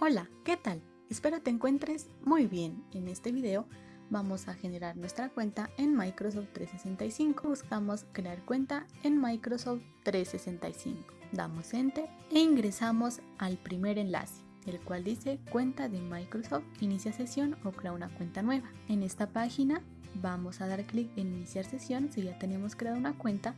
Hola, ¿qué tal? Espero te encuentres muy bien. En este video vamos a generar nuestra cuenta en Microsoft 365. Buscamos crear cuenta en Microsoft 365. Damos Enter e ingresamos al primer enlace el cual dice cuenta de Microsoft, inicia sesión o crea una cuenta nueva. En esta página vamos a dar clic en iniciar sesión si ya tenemos creada una cuenta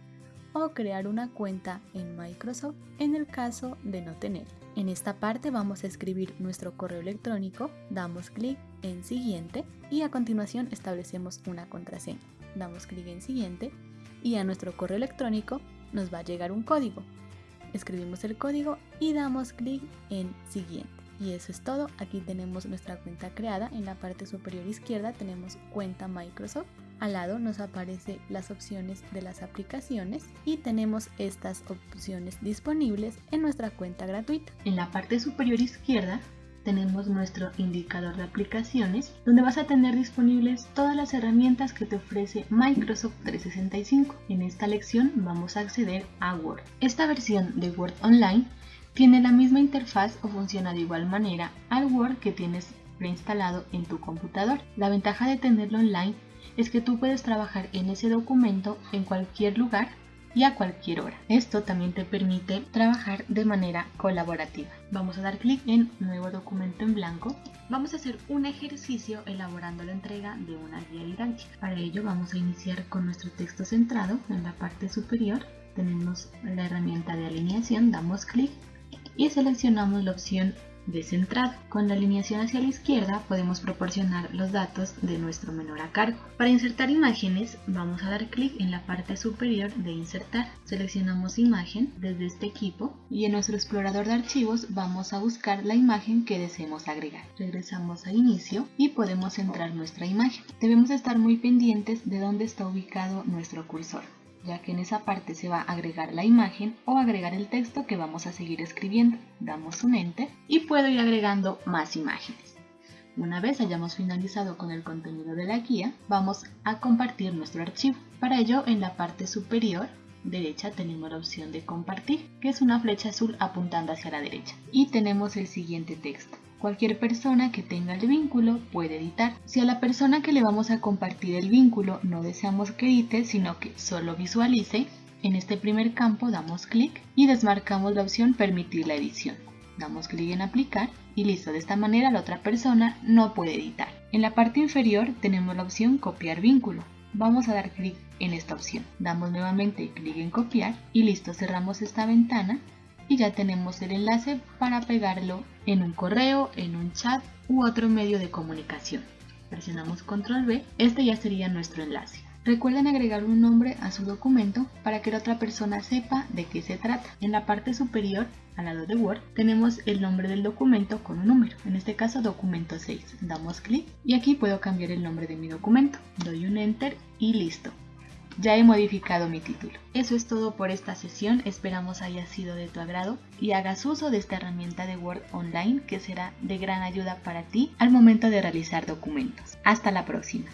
o crear una cuenta en Microsoft en el caso de no tener. En esta parte vamos a escribir nuestro correo electrónico, damos clic en siguiente y a continuación establecemos una contraseña. Damos clic en siguiente y a nuestro correo electrónico nos va a llegar un código. Escribimos el código y damos clic en siguiente. Y eso es todo, aquí tenemos nuestra cuenta creada, en la parte superior izquierda tenemos cuenta Microsoft, al lado nos aparecen las opciones de las aplicaciones y tenemos estas opciones disponibles en nuestra cuenta gratuita. En la parte superior izquierda tenemos nuestro indicador de aplicaciones donde vas a tener disponibles todas las herramientas que te ofrece Microsoft 365. En esta lección vamos a acceder a Word. Esta versión de Word Online tiene la misma interfaz o funciona de igual manera al Word que tienes preinstalado en tu computador. La ventaja de tenerlo online es que tú puedes trabajar en ese documento en cualquier lugar y a cualquier hora. Esto también te permite trabajar de manera colaborativa. Vamos a dar clic en Nuevo documento en blanco. Vamos a hacer un ejercicio elaborando la entrega de una guía didáctica. Para ello vamos a iniciar con nuestro texto centrado. En la parte superior tenemos la herramienta de alineación, damos clic y seleccionamos la opción de centrado. Con la alineación hacia la izquierda podemos proporcionar los datos de nuestro menor a cargo. Para insertar imágenes vamos a dar clic en la parte superior de insertar. Seleccionamos imagen desde este equipo y en nuestro explorador de archivos vamos a buscar la imagen que deseemos agregar. Regresamos a inicio y podemos centrar nuestra imagen. Debemos estar muy pendientes de dónde está ubicado nuestro cursor ya que en esa parte se va a agregar la imagen o agregar el texto que vamos a seguir escribiendo. Damos un enter y puedo ir agregando más imágenes. Una vez hayamos finalizado con el contenido de la guía, vamos a compartir nuestro archivo. Para ello, en la parte superior derecha tenemos la opción de compartir, que es una flecha azul apuntando hacia la derecha. Y tenemos el siguiente texto. Cualquier persona que tenga el vínculo puede editar. Si a la persona que le vamos a compartir el vínculo no deseamos que edite, sino que solo visualice, en este primer campo damos clic y desmarcamos la opción permitir la edición. Damos clic en aplicar y listo, de esta manera la otra persona no puede editar. En la parte inferior tenemos la opción copiar vínculo. Vamos a dar clic en esta opción. Damos nuevamente clic en copiar y listo, cerramos esta ventana y ya tenemos el enlace para pegarlo en un correo, en un chat u otro medio de comunicación. Presionamos control V, este ya sería nuestro enlace. Recuerden agregar un nombre a su documento para que la otra persona sepa de qué se trata. En la parte superior, al lado de Word, tenemos el nombre del documento con un número, en este caso documento 6. Damos clic y aquí puedo cambiar el nombre de mi documento. Doy un Enter y listo ya he modificado mi título. Eso es todo por esta sesión, esperamos haya sido de tu agrado y hagas uso de esta herramienta de Word Online que será de gran ayuda para ti al momento de realizar documentos. Hasta la próxima.